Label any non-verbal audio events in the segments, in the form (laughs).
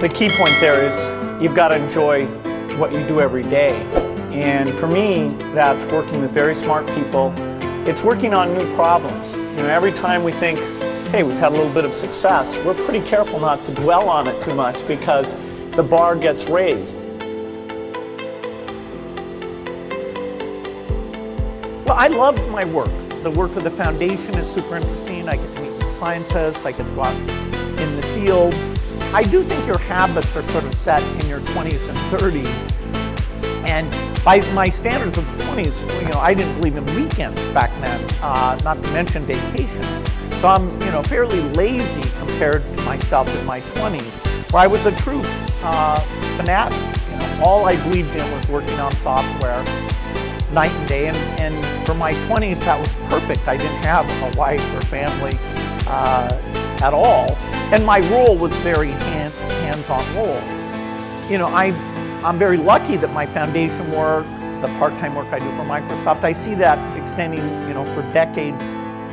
The key point there is you've got to enjoy what you do every day. And for me, that's working with very smart people. It's working on new problems. You know, every time we think, hey, we've had a little bit of success, we're pretty careful not to dwell on it too much because the bar gets raised. Well, I love my work. The work of the foundation is super interesting. I get to meet scientists, I get to go out in the field. I do think your habits are sort of set in your 20s and 30s. And by my standards of 20s, you know, I didn't believe in weekends back then, uh, not to mention vacations. So I'm, you know, fairly lazy compared to myself in my 20s, where I was a true uh, fanatic. You know, all I believed in was working on software night and day. And, and for my 20s, that was perfect. I didn't have a wife or family uh, at all. And my role was very hand, hands-on role. You know, I, I'm very lucky that my foundation work, the part-time work I do for Microsoft, I see that extending, you know, for decades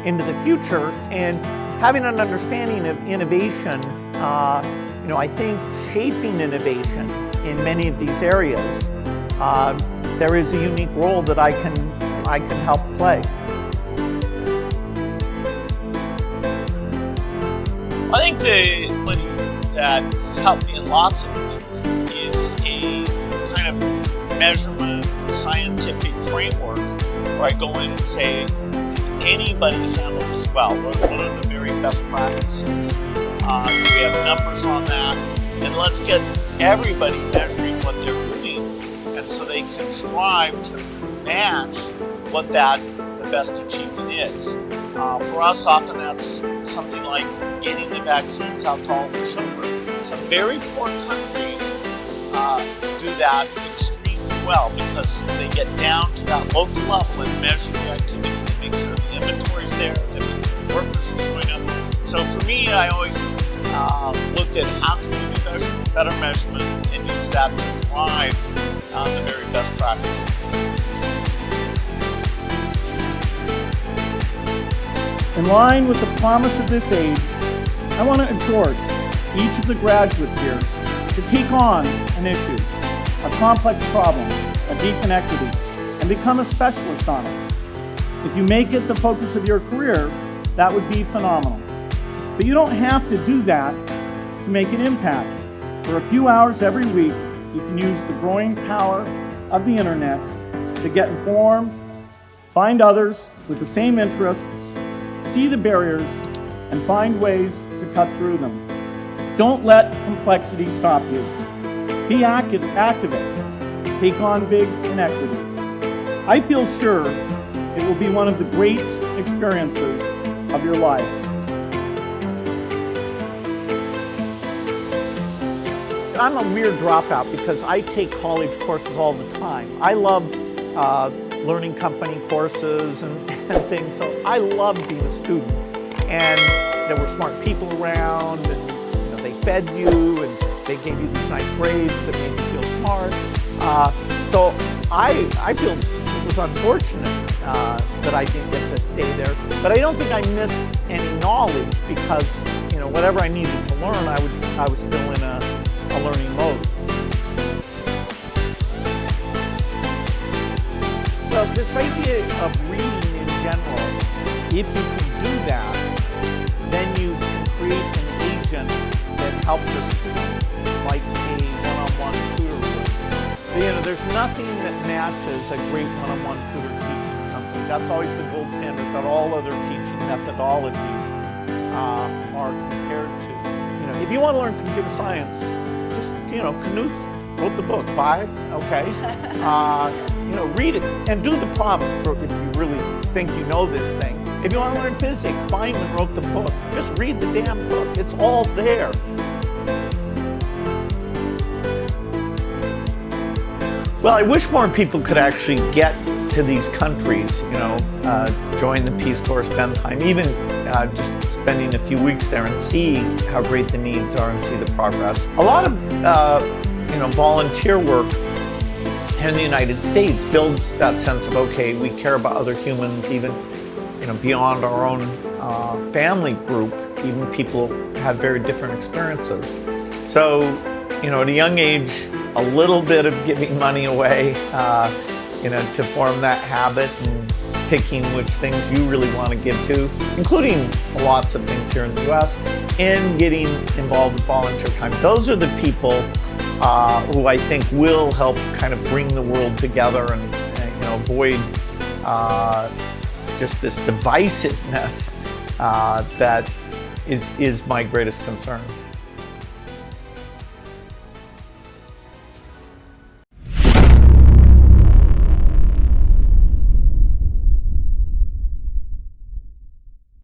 into the future. And having an understanding of innovation, uh, you know, I think shaping innovation in many of these areas, uh, there is a unique role that I can, I can help play. I think the ability that has helped me in lots of things is a kind of measurement, scientific framework where I go in and say, anybody handle this well? What are the very best practices? Uh, we have numbers on that? And let's get everybody measuring what they're doing and so they can strive to match what that the best achievement is. Uh, for us, often that's something like getting the vaccines out to all the children. Some very poor countries uh, do that extremely well because they get down to that local level and measure the activity. They make sure the inventory is there, they make sure the workers are showing up. So for me, I always uh, look at how can we do measure, better measurement and use that to drive uh, the very best practices. Line with the promise of this age, I want to exhort each of the graduates here to take on an issue, a complex problem, a deep inequity, and become a specialist on it. If you make it the focus of your career, that would be phenomenal. But you don't have to do that to make an impact. For a few hours every week, you can use the growing power of the internet to get informed, find others with the same interests, see the barriers, and find ways to cut through them. Don't let complexity stop you. Be active, activists. Take on big inequities. I feel sure it will be one of the great experiences of your lives. I'm a weird dropout because I take college courses all the time. I love uh, learning company courses and, (laughs) and things. So I loved being a student. And there were smart people around and you know, they fed you and they gave you these nice grades that made you feel smart. Uh, so I, I feel it was unfortunate uh, that I didn't get to stay there. But I don't think I missed any knowledge because you know whatever I needed to learn, I, would, I was still in a, a learning mode. This idea of reading in general, if you can do that, then you can create an agent that helps a student like a one-on-one -on -one tutor would. You know, there's nothing that matches a great one-on-one -on -one tutor teaching something. That's always the gold standard that all other teaching methodologies uh, are compared to. You know, if you want to learn computer science, just, you know, Knuth wrote the book, buy it, okay? (laughs) Uh, you know, read it and do the prompts for if you really think you know this thing. If you want to learn physics, Feynman wrote the book. Just read the damn book. It's all there. Well, I wish more people could actually get to these countries, you know, uh, join the Peace Corps, spend time, even uh, just spending a few weeks there and see how great the needs are and see the progress. A lot of, uh, you know, volunteer work in the United States builds that sense of, okay, we care about other humans, even you know, beyond our own uh, family group, even people have very different experiences. So you know, at a young age, a little bit of giving money away, uh, you know, to form that habit and picking which things you really want to give to, including lots of things here in the U.S., and getting involved with volunteer time. Those are the people uh, who I think will help kind of bring the world together and, and you know avoid uh, just this divisiveness uh, that is is my greatest concern.